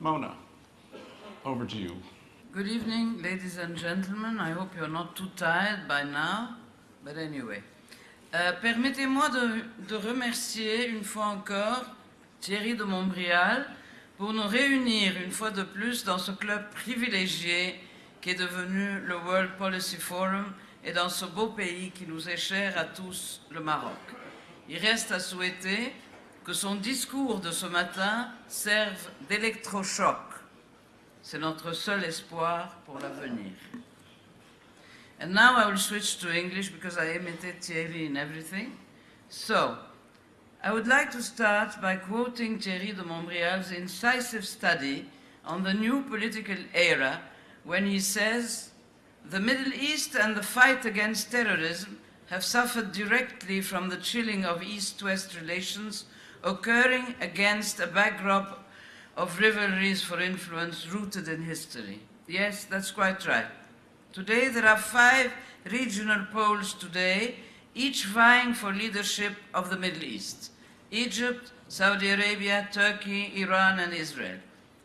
Mona, over to you. Good evening, ladies and gentlemen. I hope you're not too tired by now, but anyway. Euh, Permettez-moi de, de remercier une fois encore Thierry de Montbrial pour nous réunir une fois de plus dans ce club privilégié qui est devenu le World Policy Forum et dans ce beau pays qui nous est cher à tous, le Maroc. Il reste à souhaiter que son discours de ce matin serve d'électrochoc. C'est notre seul espoir pour l'avenir. And now I will switch to English because I imitate Thierry in everything. So, I would like to start by quoting Thierry de Montbrial's incisive study on the new political era when he says, the Middle East and the fight against terrorism have suffered directly from the chilling of East-West relations occurring against a backdrop of rivalries for influence rooted in history. Yes, that's quite right. Today there are five regional poles today, each vying for leadership of the Middle East. Egypt, Saudi Arabia, Turkey, Iran and Israel.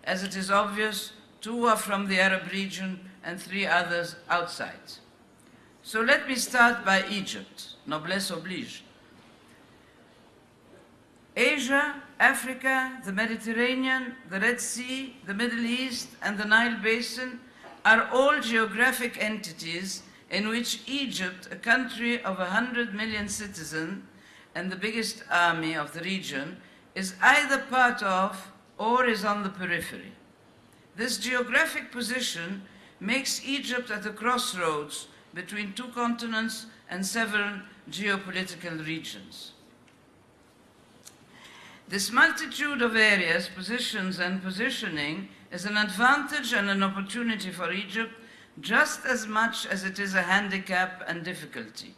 As it is obvious, two are from the Arab region and three others outside. So let me start by Egypt, noblesse oblige. Asia, Africa, the Mediterranean, the Red Sea, the Middle East, and the Nile Basin are all geographic entities in which Egypt, a country of 100 million citizens and the biggest army of the region, is either part of or is on the periphery. This geographic position makes Egypt at a crossroads between two continents and several geopolitical regions. This multitude of areas, positions and positioning is an advantage and an opportunity for Egypt just as much as it is a handicap and difficulty.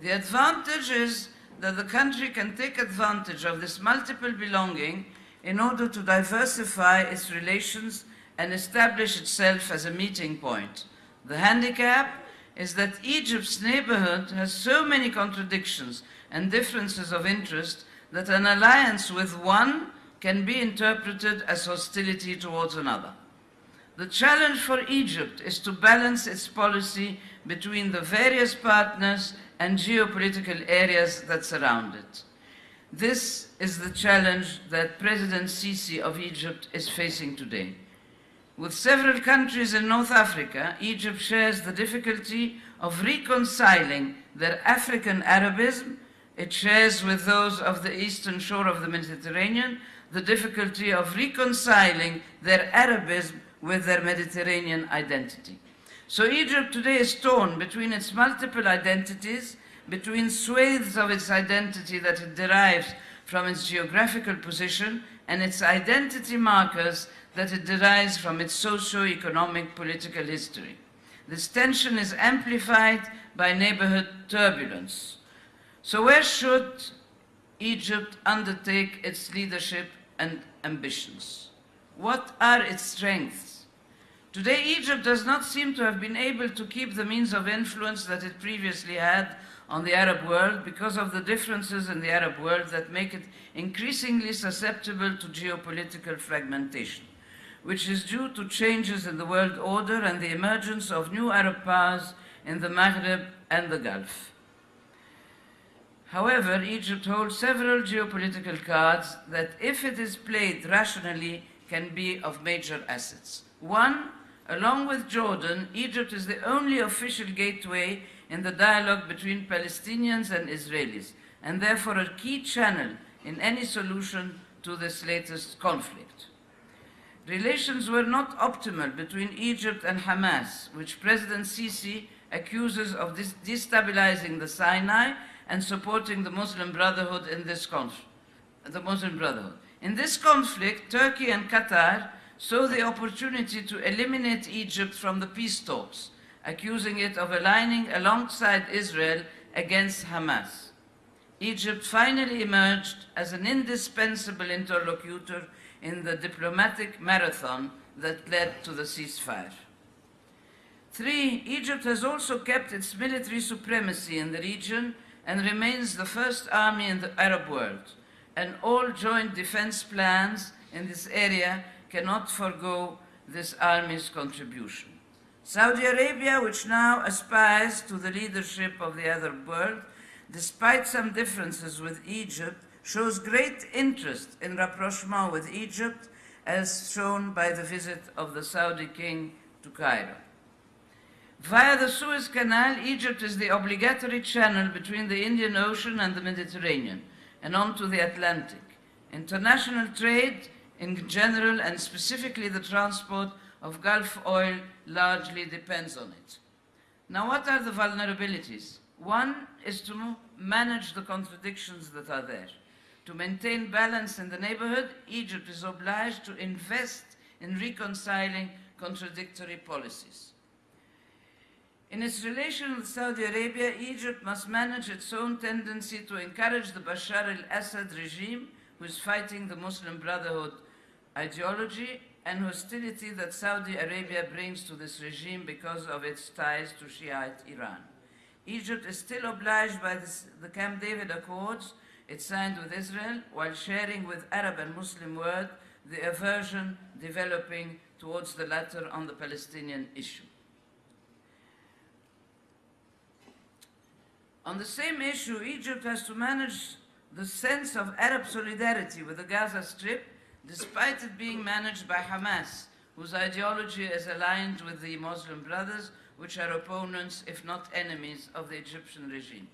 The advantage is that the country can take advantage of this multiple belonging in order to diversify its relations and establish itself as a meeting point. The handicap is that Egypt's neighborhood has so many contradictions and differences of interest that an alliance with one can be interpreted as hostility towards another. The challenge for Egypt is to balance its policy between the various partners and geopolitical areas that surround it. This is the challenge that President Sisi of Egypt is facing today. With several countries in North Africa, Egypt shares the difficulty of reconciling their African Arabism. It shares with those of the eastern shore of the Mediterranean the difficulty of reconciling their Arabism with their Mediterranean identity. So Egypt today is torn between its multiple identities, between swathes of its identity that it derives from its geographical position and its identity markers that it derives from its socio-economic political history. This tension is amplified by neighborhood turbulence. So where should Egypt undertake its leadership and ambitions? What are its strengths? Today, Egypt does not seem to have been able to keep the means of influence that it previously had on the Arab world because of the differences in the Arab world that make it increasingly susceptible to geopolitical fragmentation which is due to changes in the world order and the emergence of new Arab powers in the Maghreb and the Gulf. However, Egypt holds several geopolitical cards that, if it is played rationally, can be of major assets. One, along with Jordan, Egypt is the only official gateway in the dialogue between Palestinians and Israelis, and therefore a key channel in any solution to this latest conflict. Relations were not optimal between Egypt and Hamas, which President Sisi accuses of destabilizing the Sinai and supporting the Muslim Brotherhood in this conflict. The Muslim Brotherhood. In this conflict, Turkey and Qatar saw the opportunity to eliminate Egypt from the peace talks, accusing it of aligning alongside Israel against Hamas. Egypt finally emerged as an indispensable interlocutor in the diplomatic marathon that led to the ceasefire. Three, Egypt has also kept its military supremacy in the region and remains the first army in the Arab world, and all joint defense plans in this area cannot forego this army's contribution. Saudi Arabia, which now aspires to the leadership of the Arab world, despite some differences with Egypt, shows great interest in rapprochement with Egypt, as shown by the visit of the Saudi king to Cairo. Via the Suez Canal, Egypt is the obligatory channel between the Indian Ocean and the Mediterranean and onto the Atlantic. International trade in general and specifically the transport of Gulf oil largely depends on it. Now, what are the vulnerabilities? One is to manage the contradictions that are there. To maintain balance in the neighborhood, Egypt is obliged to invest in reconciling contradictory policies. In its relation with Saudi Arabia, Egypt must manage its own tendency to encourage the Bashar al-Assad regime, who is fighting the Muslim Brotherhood ideology and hostility that Saudi Arabia brings to this regime because of its ties to Shiite Iran. Egypt is still obliged by this, the Camp David Accords it signed with Israel while sharing with Arab and Muslim world the aversion developing towards the latter on the Palestinian issue. On the same issue, Egypt has to manage the sense of Arab solidarity with the Gaza Strip, despite it being managed by Hamas, whose ideology is aligned with the Muslim Brothers, which are opponents, if not enemies, of the Egyptian regime.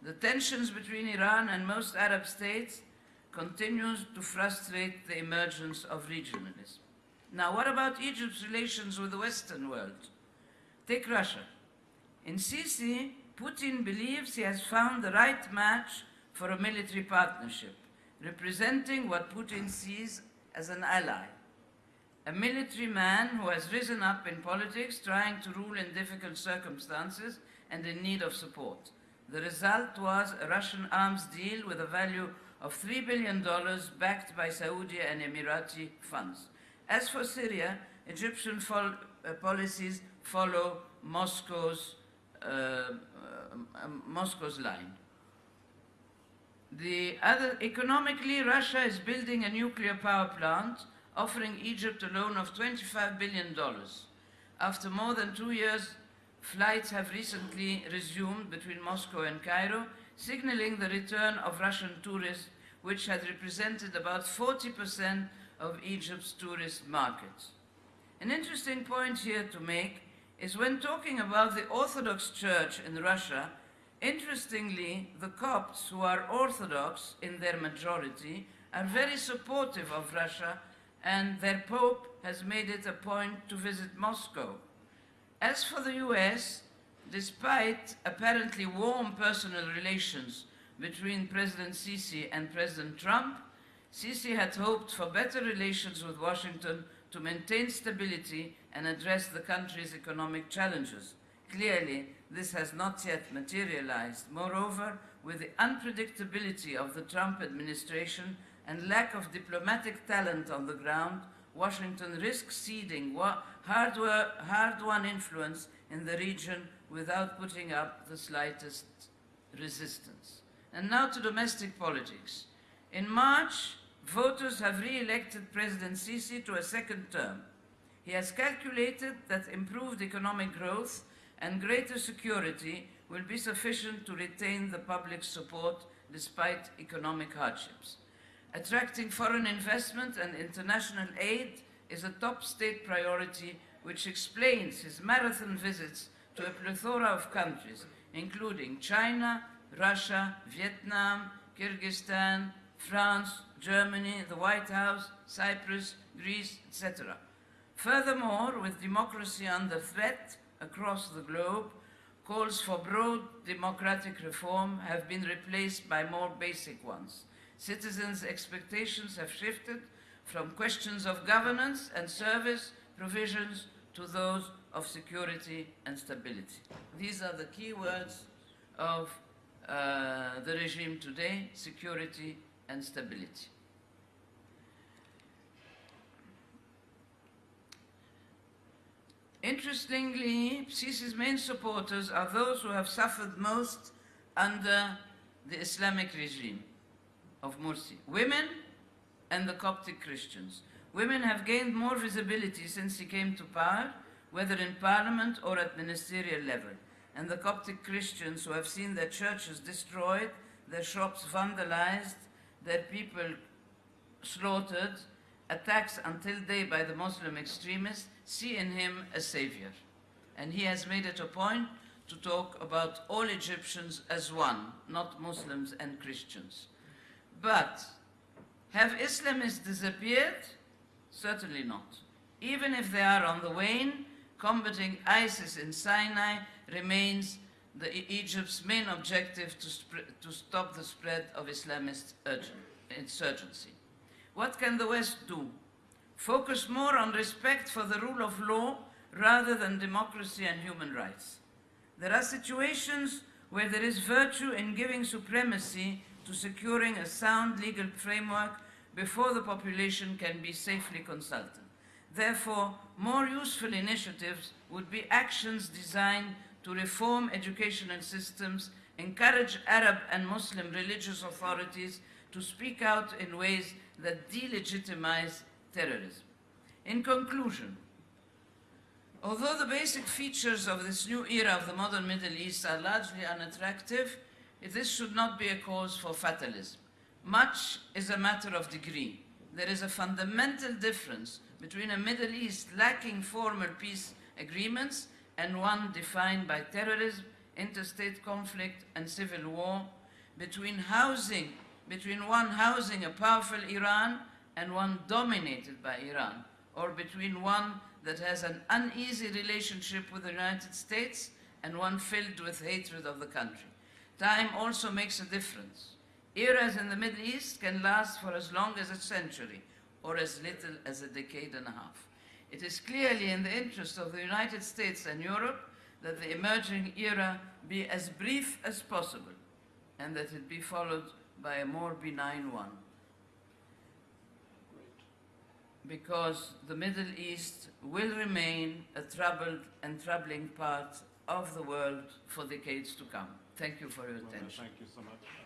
The tensions between Iran and most Arab states continues to frustrate the emergence of regionalism. Now, what about Egypt's relations with the Western world? Take Russia. In Sisi, Putin believes he has found the right match for a military partnership, representing what Putin sees as an ally. A military man who has risen up in politics, trying to rule in difficult circumstances and in need of support. The result was a Russian arms deal with a value of $3 billion backed by Saudi and Emirati funds. As for Syria, Egyptian fol uh, policies follow Moscow's, Uh, uh, Moscow's line. The other, economically, Russia is building a nuclear power plant, offering Egypt a loan of $25 billion. After more than two years, flights have recently resumed between Moscow and Cairo, signaling the return of Russian tourists, which had represented about 40% of Egypt's tourist market. An interesting point here to make is when talking about the Orthodox Church in Russia, interestingly, the Copts, who are Orthodox in their majority, are very supportive of Russia, and their Pope has made it a point to visit Moscow. As for the US, despite apparently warm personal relations between President Sisi and President Trump, Sisi had hoped for better relations with Washington to maintain stability and address the country's economic challenges. Clearly, this has not yet materialized. Moreover, with the unpredictability of the Trump administration and lack of diplomatic talent on the ground, Washington risks ceding hard-won influence in the region without putting up the slightest resistance. And now to domestic politics. In March, voters have re-elected President Sisi to a second term. He has calculated that improved economic growth and greater security will be sufficient to retain the public's support despite economic hardships. Attracting foreign investment and international aid is a top state priority which explains his marathon visits to a plethora of countries, including China, Russia, Vietnam, Kyrgyzstan, France, Germany, the White House, Cyprus, Greece, etc. Furthermore, with democracy under threat across the globe, calls for broad democratic reform have been replaced by more basic ones. Citizens' expectations have shifted from questions of governance and service provisions to those of security and stability. These are the key words of uh, the regime today, security and stability. Interestingly, Sisi's main supporters are those who have suffered most under the Islamic regime of Morsi, women and the Coptic Christians. Women have gained more visibility since he came to power, whether in parliament or at ministerial level. And the Coptic Christians who have seen their churches destroyed, their shops vandalized, their people slaughtered, attacks until day by the Muslim extremists, see in him a savior. And he has made it a point to talk about all Egyptians as one, not Muslims and Christians. But have Islamists disappeared? Certainly not. Even if they are on the wane, combating ISIS in Sinai remains the, Egypt's main objective to, to stop the spread of Islamist insurgency. What can the West do? Focus more on respect for the rule of law rather than democracy and human rights. There are situations where there is virtue in giving supremacy to securing a sound legal framework before the population can be safely consulted. Therefore, more useful initiatives would be actions designed to reform educational systems, encourage Arab and Muslim religious authorities to speak out in ways that delegitimize terrorism. In conclusion, Although the basic features of this new era of the modern Middle East are largely unattractive, this should not be a cause for fatalism. Much is a matter of degree. There is a fundamental difference between a Middle East lacking formal peace agreements and one defined by terrorism, interstate conflict, and civil war, between housing, between one housing a powerful Iran and one dominated by Iran, or between one that has an uneasy relationship with the United States and one filled with hatred of the country. Time also makes a difference. Eras in the Middle East can last for as long as a century or as little as a decade and a half. It is clearly in the interest of the United States and Europe that the emerging era be as brief as possible and that it be followed by a more benign one because the Middle East will remain a troubled and troubling part of the world for decades to come. Thank you for your Well, attention. Thank you so much.